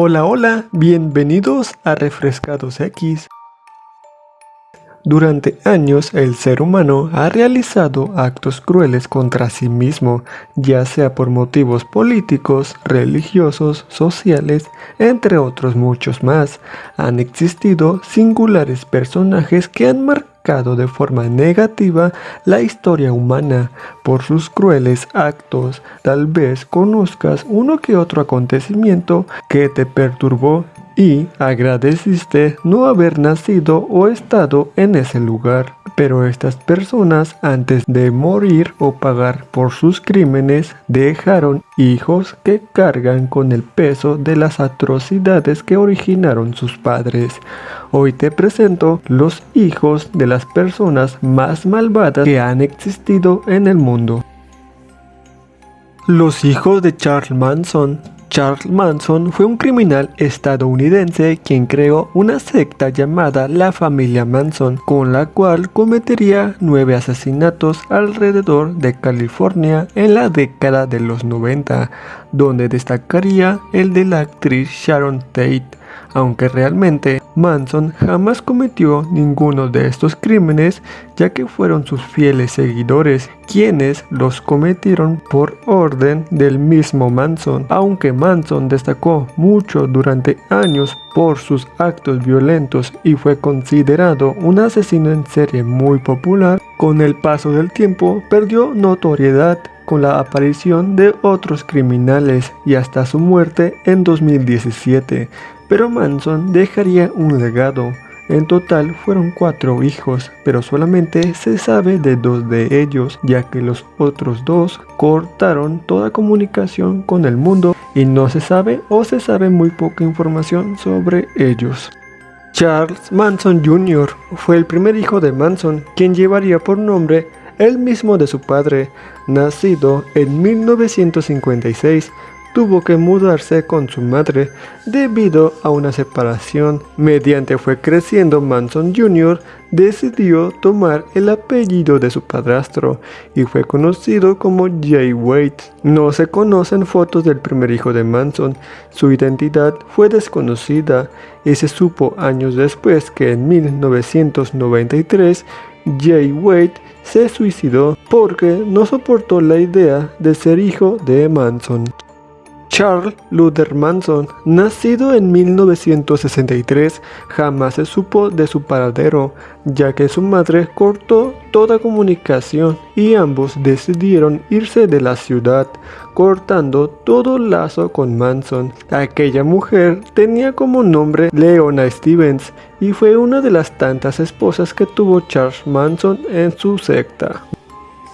Hola, hola, bienvenidos a Refrescados X. Durante años el ser humano ha realizado actos crueles contra sí mismo, ya sea por motivos políticos, religiosos, sociales, entre otros muchos más. Han existido singulares personajes que han marcado de forma negativa la historia humana por sus crueles actos. Tal vez conozcas uno que otro acontecimiento que te perturbó y agradeciste no haber nacido o estado en ese lugar. Pero estas personas antes de morir o pagar por sus crímenes dejaron hijos que cargan con el peso de las atrocidades que originaron sus padres. Hoy te presento los hijos de las personas más malvadas que han existido en el mundo. Los hijos de Charles Manson Charles Manson fue un criminal estadounidense quien creó una secta llamada la familia Manson, con la cual cometería nueve asesinatos alrededor de California en la década de los 90, donde destacaría el de la actriz Sharon Tate aunque realmente Manson jamás cometió ninguno de estos crímenes ya que fueron sus fieles seguidores quienes los cometieron por orden del mismo Manson. Aunque Manson destacó mucho durante años por sus actos violentos y fue considerado un asesino en serie muy popular, con el paso del tiempo perdió notoriedad con la aparición de otros criminales y hasta su muerte en 2017 pero Manson dejaría un legado. En total fueron cuatro hijos, pero solamente se sabe de dos de ellos, ya que los otros dos cortaron toda comunicación con el mundo y no se sabe o se sabe muy poca información sobre ellos. Charles Manson Jr. fue el primer hijo de Manson, quien llevaría por nombre el mismo de su padre, nacido en 1956 tuvo que mudarse con su madre debido a una separación. Mediante fue creciendo Manson Jr., decidió tomar el apellido de su padrastro y fue conocido como Jay Wade. No se conocen fotos del primer hijo de Manson, su identidad fue desconocida y se supo años después que en 1993 Jay Wade se suicidó porque no soportó la idea de ser hijo de Manson. Charles Luther Manson, nacido en 1963, jamás se supo de su paradero, ya que su madre cortó toda comunicación y ambos decidieron irse de la ciudad, cortando todo lazo con Manson. Aquella mujer tenía como nombre Leona Stevens y fue una de las tantas esposas que tuvo Charles Manson en su secta.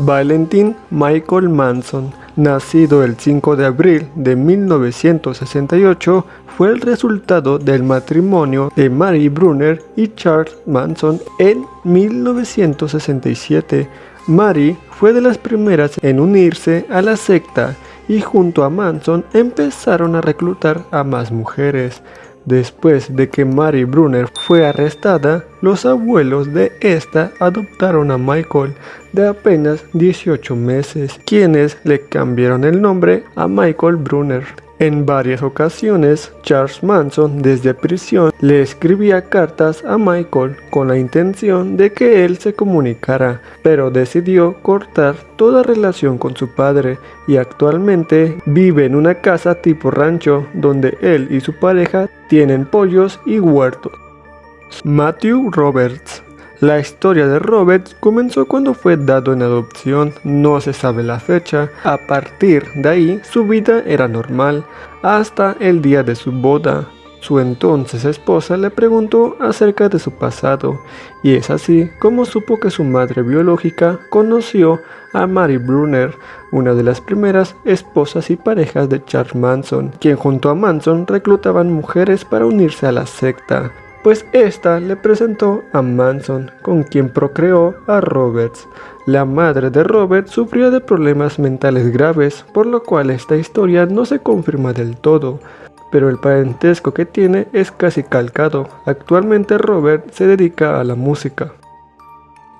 Valentin Michael Manson, nacido el 5 de abril de 1968, fue el resultado del matrimonio de Mary Brunner y Charles Manson en 1967. Mary fue de las primeras en unirse a la secta y junto a Manson empezaron a reclutar a más mujeres. Después de que Mary Brunner fue arrestada, los abuelos de esta adoptaron a Michael de apenas 18 meses, quienes le cambiaron el nombre a Michael Brunner. En varias ocasiones, Charles Manson desde prisión le escribía cartas a Michael con la intención de que él se comunicara, pero decidió cortar toda relación con su padre y actualmente vive en una casa tipo rancho donde él y su pareja tienen pollos y huertos. Matthew Roberts la historia de Robert comenzó cuando fue dado en adopción, no se sabe la fecha, a partir de ahí su vida era normal, hasta el día de su boda. Su entonces esposa le preguntó acerca de su pasado, y es así como supo que su madre biológica conoció a Mary Brunner, una de las primeras esposas y parejas de Charles Manson, quien junto a Manson reclutaban mujeres para unirse a la secta pues ésta le presentó a Manson, con quien procreó a Roberts. La madre de Robert sufría de problemas mentales graves, por lo cual esta historia no se confirma del todo, pero el parentesco que tiene es casi calcado. Actualmente Robert se dedica a la música.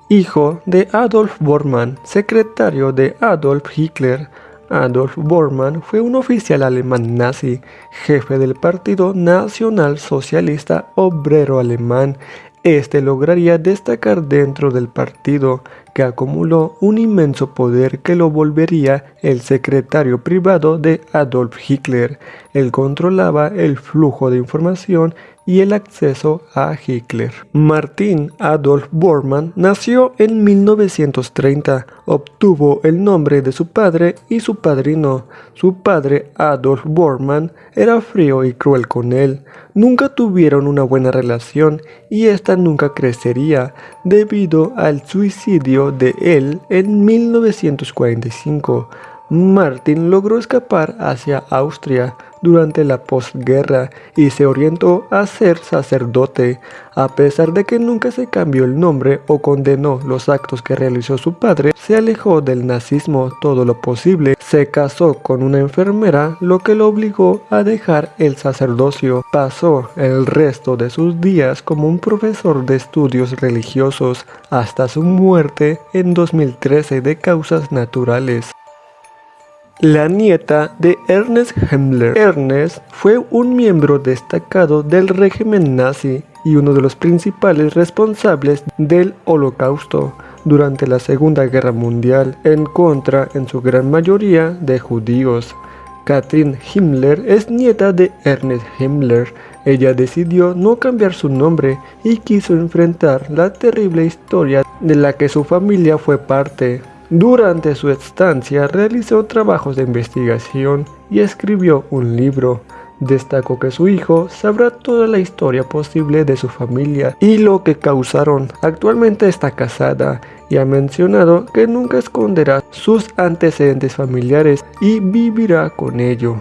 Hijo de Adolf Bormann, secretario de Adolf Hitler, Adolf Bormann fue un oficial alemán nazi, jefe del Partido Nacional Socialista Obrero Alemán. Este lograría destacar dentro del partido, que acumuló un inmenso poder que lo volvería el secretario privado de Adolf Hitler. Él controlaba el flujo de información y el acceso a Hitler. Martin Adolf Bormann nació en 1930, obtuvo el nombre de su padre y su padrino. Su padre Adolf Bormann era frío y cruel con él. Nunca tuvieron una buena relación y esta nunca crecería debido al suicidio de él en 1945. Martin logró escapar hacia Austria durante la posguerra y se orientó a ser sacerdote, a pesar de que nunca se cambió el nombre o condenó los actos que realizó su padre, se alejó del nazismo todo lo posible, se casó con una enfermera, lo que lo obligó a dejar el sacerdocio. Pasó el resto de sus días como un profesor de estudios religiosos hasta su muerte en 2013 de causas naturales la nieta de Ernest Himmler. Ernest fue un miembro destacado del régimen nazi y uno de los principales responsables del holocausto durante la Segunda Guerra Mundial en contra en su gran mayoría de judíos. Katrin Himmler es nieta de Ernest Himmler. Ella decidió no cambiar su nombre y quiso enfrentar la terrible historia de la que su familia fue parte. Durante su estancia realizó trabajos de investigación y escribió un libro. Destacó que su hijo sabrá toda la historia posible de su familia y lo que causaron. Actualmente está casada y ha mencionado que nunca esconderá sus antecedentes familiares y vivirá con ello.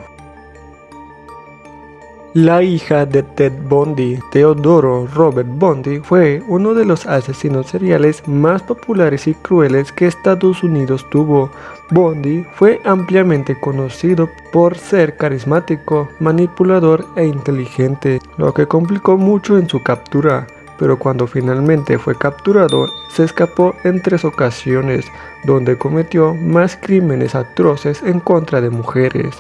La hija de Ted Bundy, Teodoro Robert Bundy, fue uno de los asesinos seriales más populares y crueles que Estados Unidos tuvo. Bundy fue ampliamente conocido por ser carismático, manipulador e inteligente, lo que complicó mucho en su captura pero cuando finalmente fue capturado se escapó en tres ocasiones donde cometió más crímenes atroces en contra de mujeres.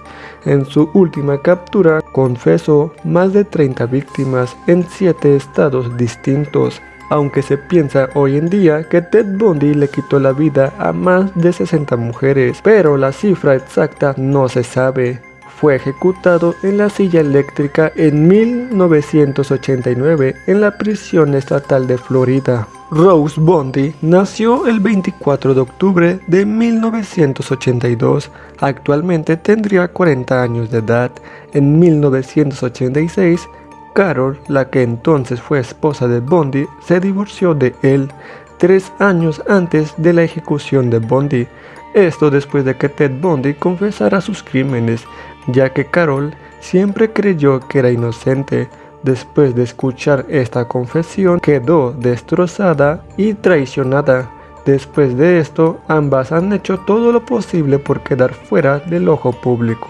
En su última captura confesó más de 30 víctimas en 7 estados distintos, aunque se piensa hoy en día que Ted Bundy le quitó la vida a más de 60 mujeres, pero la cifra exacta no se sabe fue ejecutado en la silla eléctrica en 1989 en la prisión estatal de Florida. Rose Bondi nació el 24 de octubre de 1982. Actualmente tendría 40 años de edad. En 1986, Carol, la que entonces fue esposa de Bondi, se divorció de él tres años antes de la ejecución de Bondi. Esto después de que Ted Bundy confesara sus crímenes, ya que Carol siempre creyó que era inocente. Después de escuchar esta confesión, quedó destrozada y traicionada. Después de esto, ambas han hecho todo lo posible por quedar fuera del ojo público.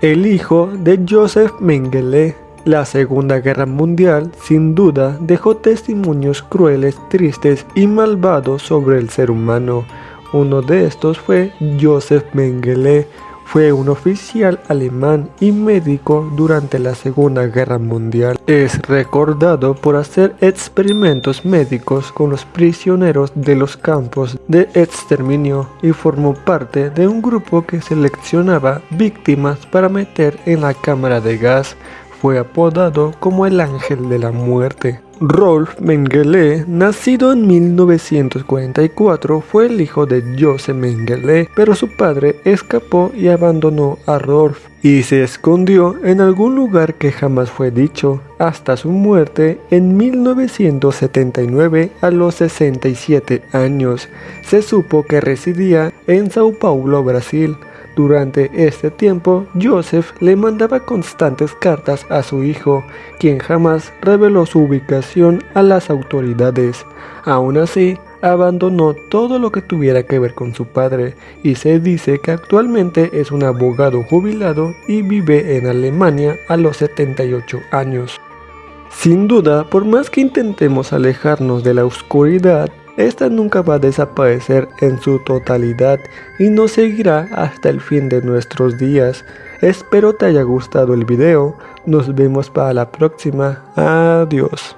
El hijo de Joseph Mengele la Segunda Guerra Mundial sin duda dejó testimonios crueles, tristes y malvados sobre el ser humano. Uno de estos fue Joseph Mengele, fue un oficial alemán y médico durante la Segunda Guerra Mundial. Es recordado por hacer experimentos médicos con los prisioneros de los campos de exterminio y formó parte de un grupo que seleccionaba víctimas para meter en la cámara de gas. Fue apodado como el ángel de la muerte. Rolf Mengele, nacido en 1944, fue el hijo de Joseph Mengele, pero su padre escapó y abandonó a Rolf y se escondió en algún lugar que jamás fue dicho, hasta su muerte en 1979 a los 67 años. Se supo que residía en Sao Paulo, Brasil. Durante este tiempo, Joseph le mandaba constantes cartas a su hijo, quien jamás reveló su ubicación a las autoridades. Aún así, abandonó todo lo que tuviera que ver con su padre y se dice que actualmente es un abogado jubilado y vive en Alemania a los 78 años. Sin duda, por más que intentemos alejarnos de la oscuridad, esta nunca va a desaparecer en su totalidad y nos seguirá hasta el fin de nuestros días. Espero te haya gustado el video, nos vemos para la próxima, adiós.